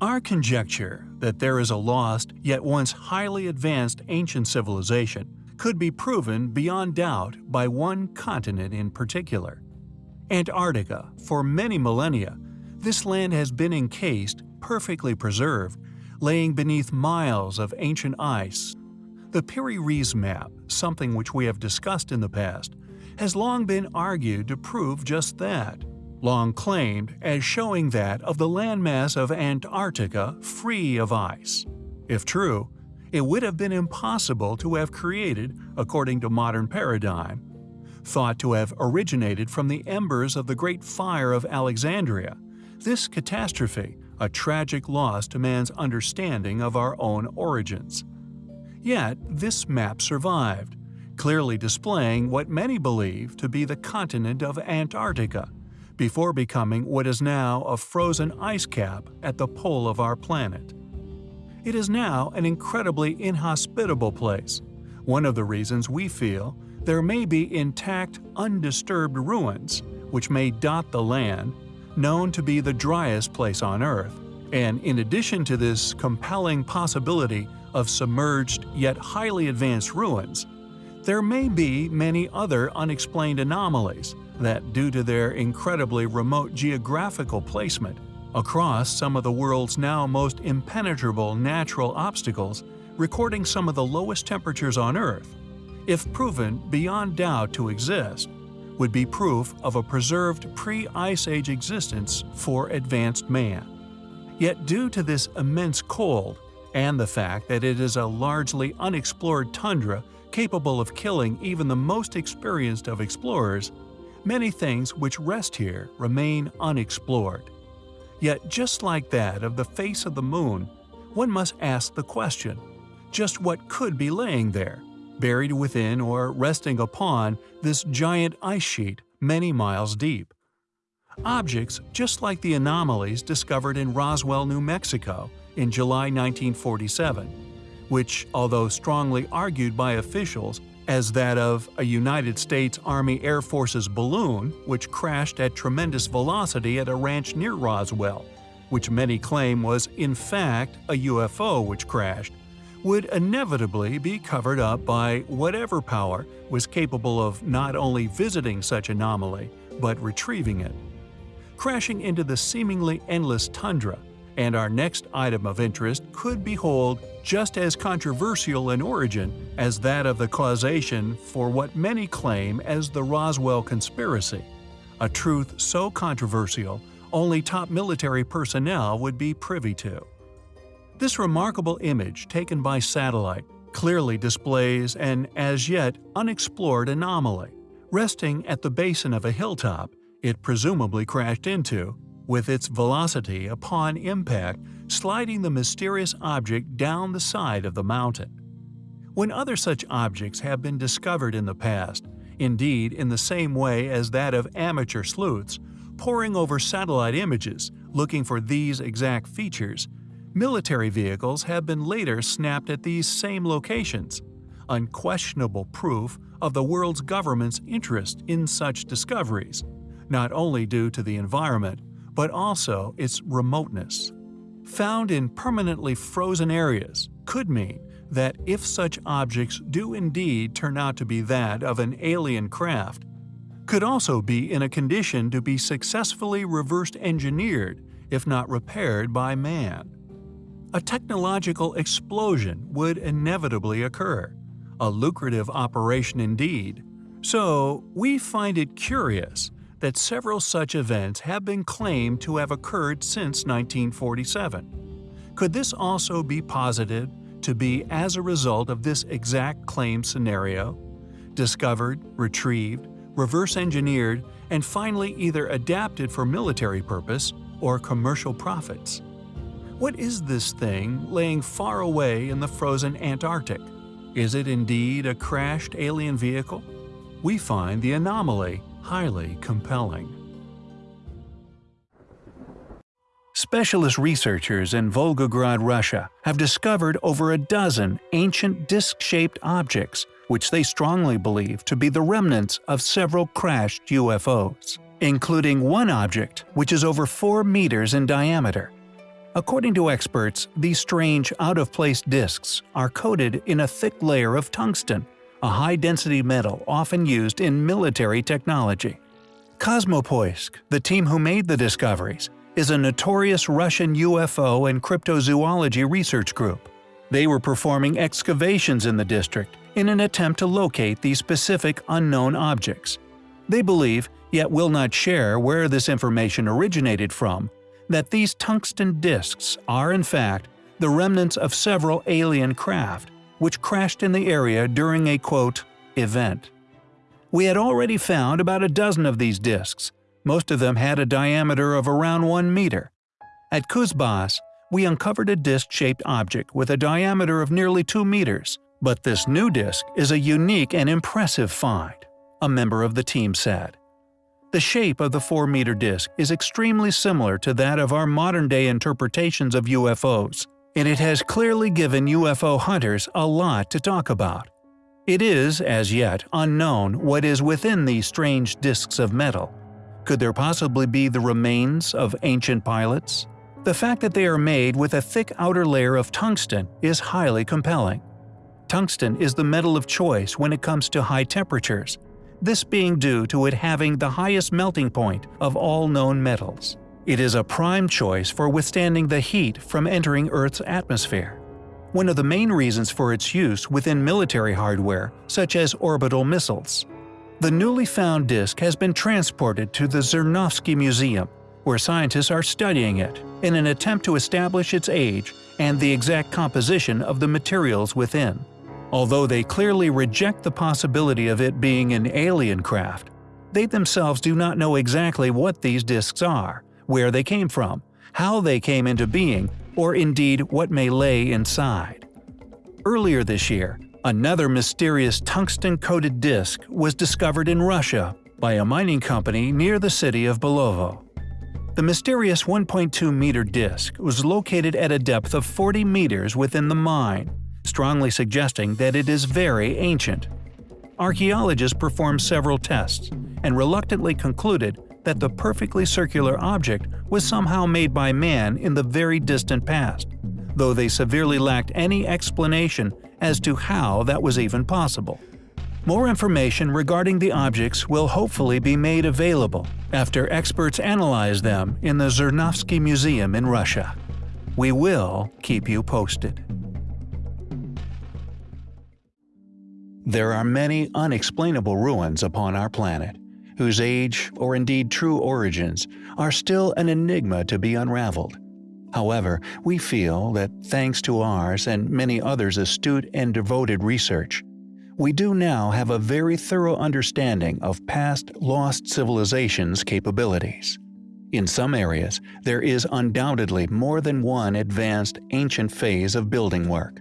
Our conjecture that there is a lost yet once highly advanced ancient civilization could be proven beyond doubt by one continent in particular. Antarctica, for many millennia, this land has been encased, perfectly preserved, laying beneath miles of ancient ice. The Piri-Reis map, something which we have discussed in the past, has long been argued to prove just that, long claimed as showing that of the landmass of Antarctica free of ice. If true, it would have been impossible to have created, according to modern paradigm, thought to have originated from the embers of the Great Fire of Alexandria. This catastrophe, a tragic loss to man's understanding of our own origins. Yet, this map survived, clearly displaying what many believe to be the continent of Antarctica, before becoming what is now a frozen ice cap at the pole of our planet. It is now an incredibly inhospitable place, one of the reasons we feel there may be intact, undisturbed ruins which may dot the land, known to be the driest place on Earth, and in addition to this compelling possibility of submerged yet highly advanced ruins, there may be many other unexplained anomalies that, due to their incredibly remote geographical placement, across some of the world's now most impenetrable natural obstacles, recording some of the lowest temperatures on Earth, if proven beyond doubt to exist, would be proof of a preserved pre-Ice Age existence for advanced man. Yet due to this immense cold, and the fact that it is a largely unexplored tundra capable of killing even the most experienced of explorers, many things which rest here remain unexplored. Yet just like that of the face of the moon, one must ask the question, just what could be laying there, buried within or resting upon this giant ice sheet many miles deep? Objects just like the anomalies discovered in Roswell, New Mexico in July 1947, which, although strongly argued by officials as that of a United States Army Air Force's balloon which crashed at tremendous velocity at a ranch near Roswell, which many claim was in fact a UFO which crashed, would inevitably be covered up by whatever power was capable of not only visiting such anomaly, but retrieving it. Crashing into the seemingly endless tundra, and our next item of interest could behold just as controversial in origin as that of the causation for what many claim as the Roswell conspiracy, a truth so controversial only top military personnel would be privy to. This remarkable image taken by satellite clearly displays an as yet unexplored anomaly. Resting at the basin of a hilltop, it presumably crashed into, with its velocity upon impact sliding the mysterious object down the side of the mountain. When other such objects have been discovered in the past, indeed in the same way as that of amateur sleuths, poring over satellite images looking for these exact features, military vehicles have been later snapped at these same locations, unquestionable proof of the world's government's interest in such discoveries, not only due to the environment, but also its remoteness. Found in permanently frozen areas could mean that if such objects do indeed turn out to be that of an alien craft, could also be in a condition to be successfully reversed engineered if not repaired by man. A technological explosion would inevitably occur, a lucrative operation indeed, so we find it curious that several such events have been claimed to have occurred since 1947. Could this also be posited to be as a result of this exact claim scenario? Discovered, retrieved, reverse engineered, and finally either adapted for military purpose or commercial profits. What is this thing laying far away in the frozen Antarctic? Is it indeed a crashed alien vehicle? We find the anomaly highly compelling. Specialist researchers in Volgograd, Russia have discovered over a dozen ancient disc-shaped objects which they strongly believe to be the remnants of several crashed UFOs, including one object which is over 4 meters in diameter. According to experts, these strange, out-of-place disks are coated in a thick layer of tungsten, a high-density metal often used in military technology. Kosmopoisk, the team who made the discoveries, is a notorious Russian UFO and cryptozoology research group. They were performing excavations in the district in an attempt to locate these specific unknown objects. They believe, yet will not share where this information originated from, that these tungsten disks are in fact the remnants of several alien craft which crashed in the area during a quote, event. We had already found about a dozen of these disks. Most of them had a diameter of around 1 meter. At Kuzbas, we uncovered a disc-shaped object with a diameter of nearly 2 meters, but this new disc is a unique and impressive find, a member of the team said. The shape of the 4-meter disk is extremely similar to that of our modern-day interpretations of UFOs, and it has clearly given UFO hunters a lot to talk about. It is, as yet, unknown what is within these strange disks of metal. Could there possibly be the remains of ancient pilots? The fact that they are made with a thick outer layer of tungsten is highly compelling. Tungsten is the metal of choice when it comes to high temperatures, this being due to it having the highest melting point of all known metals. It is a prime choice for withstanding the heat from entering Earth's atmosphere. One of the main reasons for its use within military hardware, such as orbital missiles. The newly found disk has been transported to the Zhirnovsky Museum, where scientists are studying it in an attempt to establish its age and the exact composition of the materials within. Although they clearly reject the possibility of it being an alien craft, they themselves do not know exactly what these disks are, where they came from, how they came into being, or indeed what may lay inside. Earlier this year, another mysterious tungsten-coated disk was discovered in Russia by a mining company near the city of Belovo. The mysterious 1.2-meter disk was located at a depth of 40 meters within the mine, strongly suggesting that it is very ancient. Archaeologists performed several tests and reluctantly concluded that the perfectly circular object was somehow made by man in the very distant past, though they severely lacked any explanation as to how that was even possible. More information regarding the objects will hopefully be made available after experts analyze them in the Zhirnovsky Museum in Russia. We will keep you posted. There are many unexplainable ruins upon our planet, whose age, or indeed true origins, are still an enigma to be unraveled. However, we feel that thanks to ours and many others' astute and devoted research, we do now have a very thorough understanding of past lost civilizations' capabilities. In some areas, there is undoubtedly more than one advanced ancient phase of building work.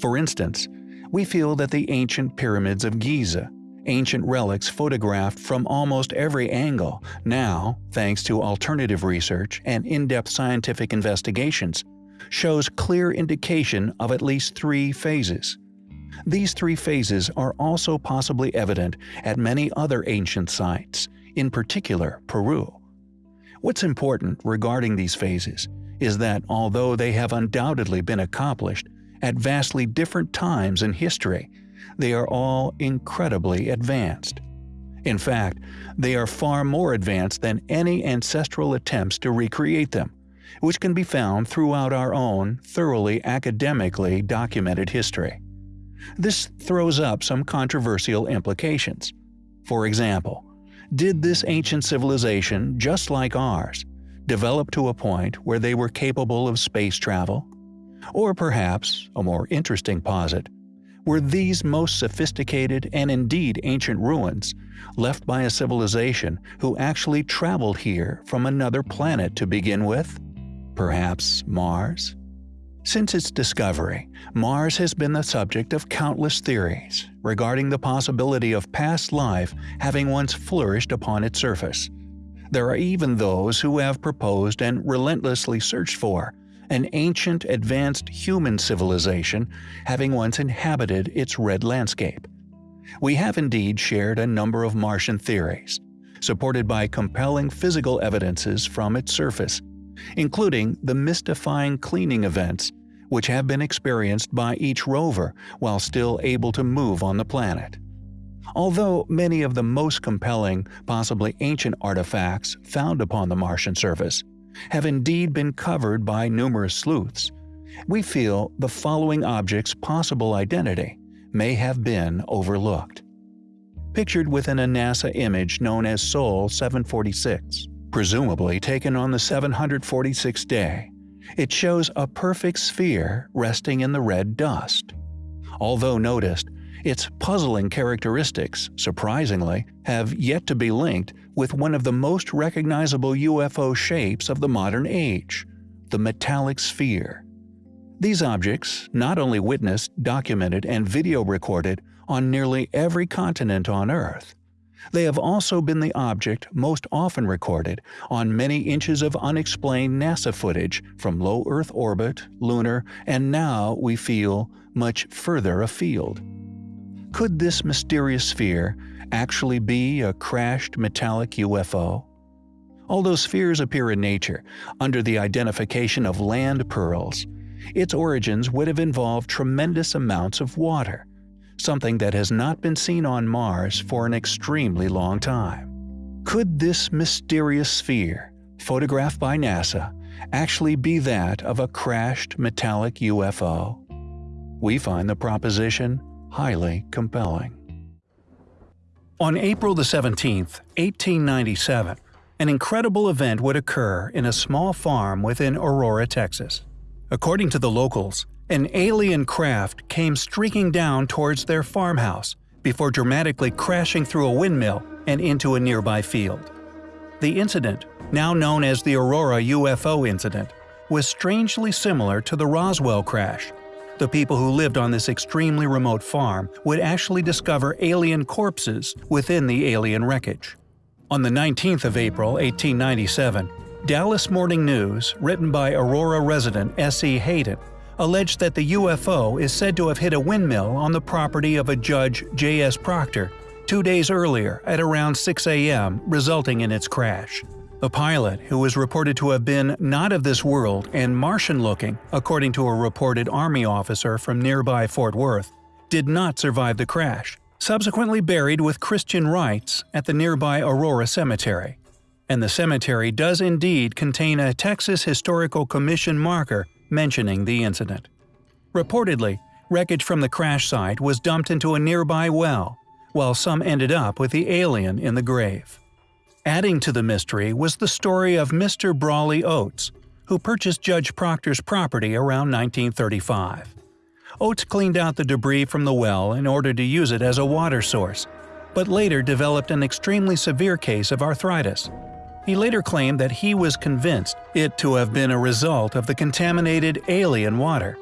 For instance, we feel that the ancient pyramids of Giza, ancient relics photographed from almost every angle, now, thanks to alternative research and in-depth scientific investigations, shows clear indication of at least three phases. These three phases are also possibly evident at many other ancient sites, in particular Peru. What's important regarding these phases is that although they have undoubtedly been accomplished at vastly different times in history, they are all incredibly advanced. In fact, they are far more advanced than any ancestral attempts to recreate them, which can be found throughout our own, thoroughly academically documented history. This throws up some controversial implications. For example, did this ancient civilization, just like ours, develop to a point where they were capable of space travel, or perhaps, a more interesting posit, were these most sophisticated and indeed ancient ruins left by a civilization who actually traveled here from another planet to begin with? Perhaps Mars? Since its discovery, Mars has been the subject of countless theories regarding the possibility of past life having once flourished upon its surface. There are even those who have proposed and relentlessly searched for an ancient advanced human civilization having once inhabited its red landscape. We have indeed shared a number of Martian theories, supported by compelling physical evidences from its surface, including the mystifying cleaning events which have been experienced by each rover while still able to move on the planet. Although many of the most compelling, possibly ancient artifacts found upon the Martian surface have indeed been covered by numerous sleuths, we feel the following object's possible identity may have been overlooked. Pictured within a NASA image known as Sol 746, presumably taken on the 746th day, it shows a perfect sphere resting in the red dust. Although noticed, its puzzling characteristics, surprisingly, have yet to be linked with one of the most recognizable UFO shapes of the modern age the metallic sphere. These objects not only witnessed, documented, and video recorded on nearly every continent on Earth, they have also been the object most often recorded on many inches of unexplained NASA footage from low Earth orbit, lunar, and now, we feel, much further afield. Could this mysterious sphere actually be a crashed metallic UFO? Although spheres appear in nature under the identification of land pearls, its origins would have involved tremendous amounts of water, something that has not been seen on Mars for an extremely long time. Could this mysterious sphere, photographed by NASA, actually be that of a crashed metallic UFO? We find the proposition highly compelling. On April 17, 1897, an incredible event would occur in a small farm within Aurora, Texas. According to the locals, an alien craft came streaking down towards their farmhouse before dramatically crashing through a windmill and into a nearby field. The incident, now known as the Aurora UFO incident, was strangely similar to the Roswell crash. The people who lived on this extremely remote farm would actually discover alien corpses within the alien wreckage. On the 19th of April 1897, Dallas Morning News, written by Aurora resident S.E. Hayden, alleged that the UFO is said to have hit a windmill on the property of a Judge J.S. Proctor two days earlier at around 6 a.m., resulting in its crash. The pilot, who was reported to have been not of this world and Martian-looking, according to a reported Army officer from nearby Fort Worth, did not survive the crash, subsequently buried with Christian rites at the nearby Aurora Cemetery. And the cemetery does indeed contain a Texas Historical Commission marker mentioning the incident. Reportedly, wreckage from the crash site was dumped into a nearby well, while some ended up with the alien in the grave. Adding to the mystery was the story of Mr. Brawley Oates, who purchased Judge Proctor's property around 1935. Oates cleaned out the debris from the well in order to use it as a water source, but later developed an extremely severe case of arthritis, he later claimed that he was convinced it to have been a result of the contaminated alien water.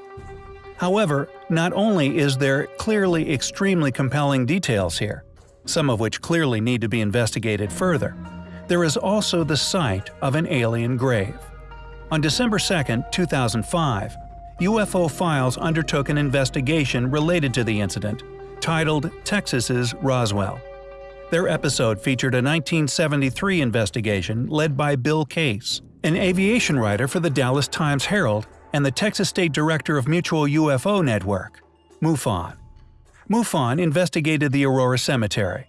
However, not only is there clearly extremely compelling details here, some of which clearly need to be investigated further, there is also the site of an alien grave. On December 2, 2005, UFO Files undertook an investigation related to the incident, titled Texas's Roswell. Their episode featured a 1973 investigation led by Bill Case, an aviation writer for the Dallas Times Herald and the Texas State Director of Mutual UFO Network, MUFON. MUFON investigated the Aurora Cemetery.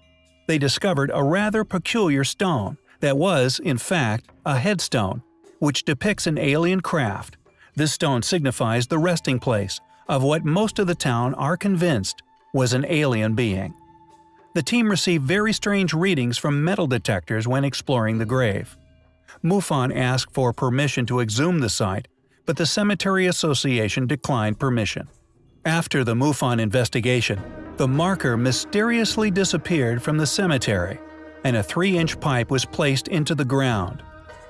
They discovered a rather peculiar stone that was, in fact, a headstone, which depicts an alien craft. This stone signifies the resting place of what most of the town are convinced was an alien being. The team received very strange readings from metal detectors when exploring the grave. MUFON asked for permission to exhume the site, but the Cemetery Association declined permission. After the MUFON investigation, the marker mysteriously disappeared from the cemetery, and a 3-inch pipe was placed into the ground.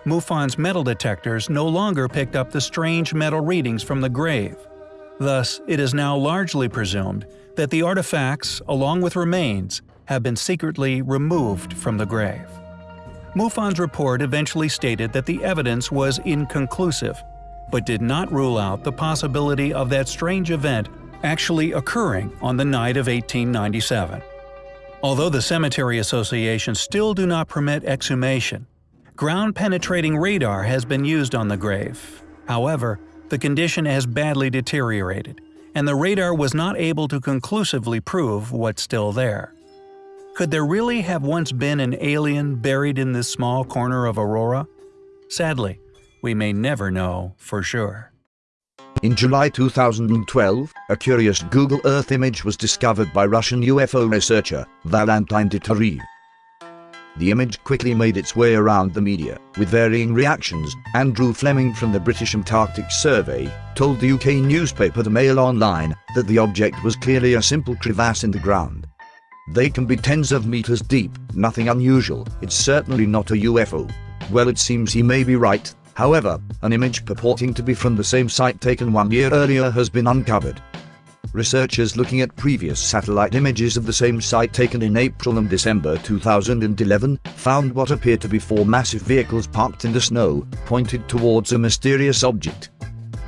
MUFON's metal detectors no longer picked up the strange metal readings from the grave. Thus, it is now largely presumed that the artifacts, along with remains, have been secretly removed from the grave. MUFON's report eventually stated that the evidence was inconclusive, but did not rule out the possibility of that strange event actually occurring on the night of 1897. Although the Cemetery Association still do not permit exhumation, Ground-penetrating radar has been used on the grave. However, the condition has badly deteriorated, and the radar was not able to conclusively prove what's still there. Could there really have once been an alien buried in this small corner of Aurora? Sadly, we may never know for sure. In July 2012, a curious Google Earth image was discovered by Russian UFO researcher Valentin Degterev. The image quickly made its way around the media, with varying reactions. Andrew Fleming from the British Antarctic Survey told the UK newspaper The Mail Online that the object was clearly a simple crevasse in the ground. They can be tens of meters deep, nothing unusual, it's certainly not a UFO. Well it seems he may be right, However, an image purporting to be from the same site taken one year earlier has been uncovered. Researchers looking at previous satellite images of the same site taken in April and December 2011 found what appeared to be four massive vehicles parked in the snow, pointed towards a mysterious object.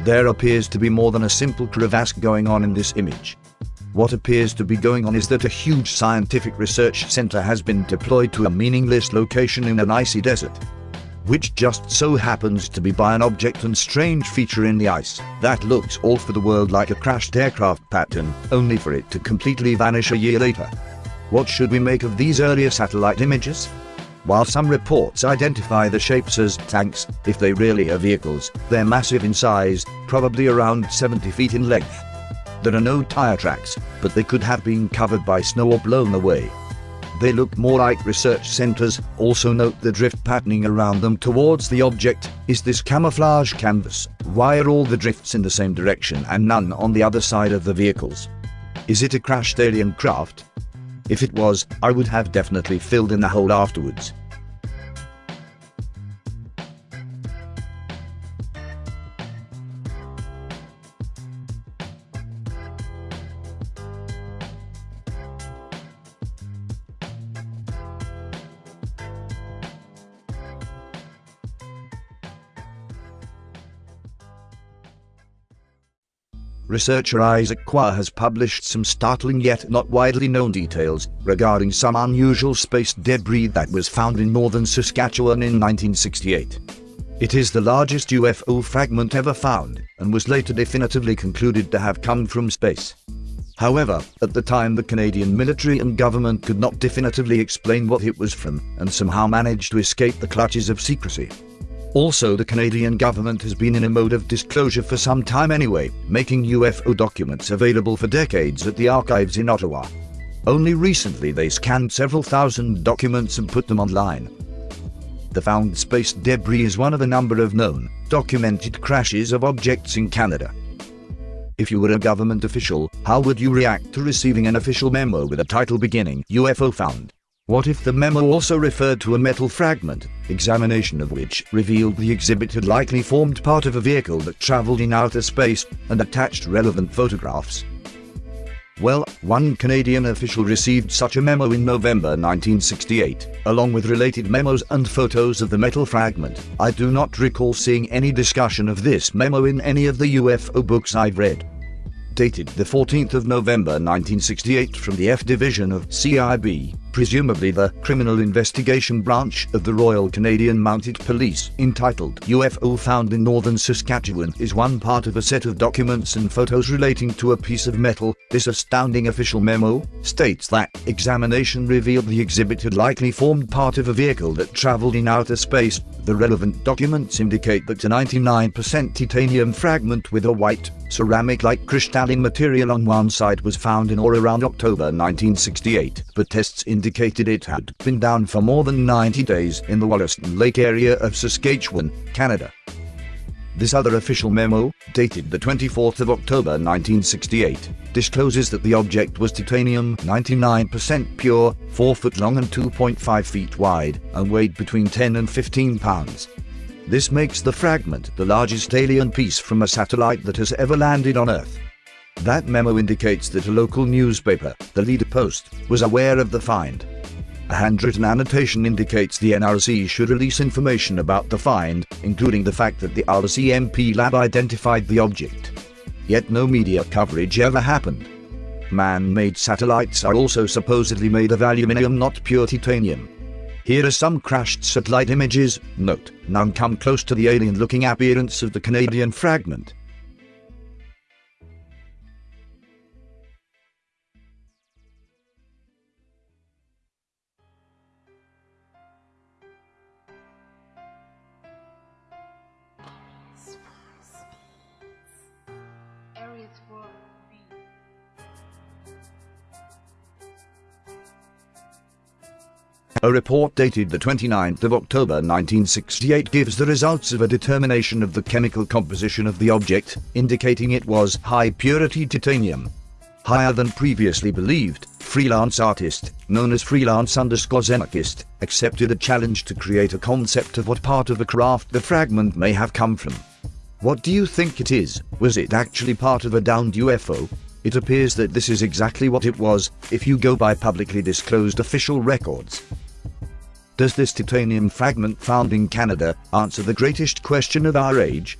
There appears to be more than a simple crevasse going on in this image. What appears to be going on is that a huge scientific research center has been deployed to a meaningless location in an icy desert which just so happens to be by an object and strange feature in the ice that looks all for the world like a crashed aircraft pattern, only for it to completely vanish a year later. What should we make of these earlier satellite images? While some reports identify the shapes as tanks, if they really are vehicles, they're massive in size, probably around 70 feet in length. There are no tire tracks, but they could have been covered by snow or blown away. They look more like research centers. Also note the drift patterning around them towards the object. Is this camouflage canvas? Why are all the drifts in the same direction and none on the other side of the vehicles? Is it a crashed alien craft? If it was, I would have definitely filled in the hole afterwards. Researcher Isaac Koi has published some startling yet not widely known details regarding some unusual space debris that was found in northern Saskatchewan in 1968. It is the largest UFO fragment ever found, and was later definitively concluded to have come from space. However, at the time the Canadian military and government could not definitively explain what it was from, and somehow managed to escape the clutches of secrecy. Also the Canadian government has been in a mode of disclosure for some time anyway, making UFO documents available for decades at the archives in Ottawa. Only recently they scanned several thousand documents and put them online. The found space debris is one of a number of known, documented crashes of objects in Canada. If you were a government official, how would you react to receiving an official memo with a title beginning UFO found? What if the memo also referred to a metal fragment, examination of which revealed the exhibit had likely formed part of a vehicle that traveled in outer space, and attached relevant photographs? Well, one Canadian official received such a memo in November 1968, along with related memos and photos of the metal fragment. I do not recall seeing any discussion of this memo in any of the UFO books I've read dated the 14th of November 1968 from the F Division of CIB, presumably the Criminal Investigation Branch of the Royal Canadian Mounted Police, entitled UFO Found in Northern Saskatchewan is one part of a set of documents and photos relating to a piece of metal. This astounding official memo states that examination revealed the exhibit had likely formed part of a vehicle that traveled in outer space. The relevant documents indicate that a 99% titanium fragment with a white, ceramic-like crystalline material on one side was found in or around October 1968, but tests in indicated it had been down for more than 90 days in the Wollaston Lake area of Saskatchewan, Canada. This other official memo, dated the 24th of October 1968, discloses that the object was titanium 99% pure, 4 foot long and 2.5 feet wide, and weighed between 10 and 15 pounds. This makes the fragment the largest alien piece from a satellite that has ever landed on Earth. That memo indicates that a local newspaper, the Leader Post, was aware of the find. A handwritten annotation indicates the NRC should release information about the find, including the fact that the RCMP lab identified the object. Yet no media coverage ever happened. Man-made satellites are also supposedly made of aluminium not pure titanium. Here are some crashed satellite images. Note, none come close to the alien-looking appearance of the Canadian fragment. A report dated the 29th of October 1968 gives the results of a determination of the chemical composition of the object, indicating it was high-purity titanium. Higher than previously believed, freelance artist, known as freelance underscore anarchist, accepted a challenge to create a concept of what part of a craft the fragment may have come from. What do you think it is? Was it actually part of a downed UFO? It appears that this is exactly what it was, if you go by publicly disclosed official records. Does this titanium fragment found in Canada answer the greatest question of our age?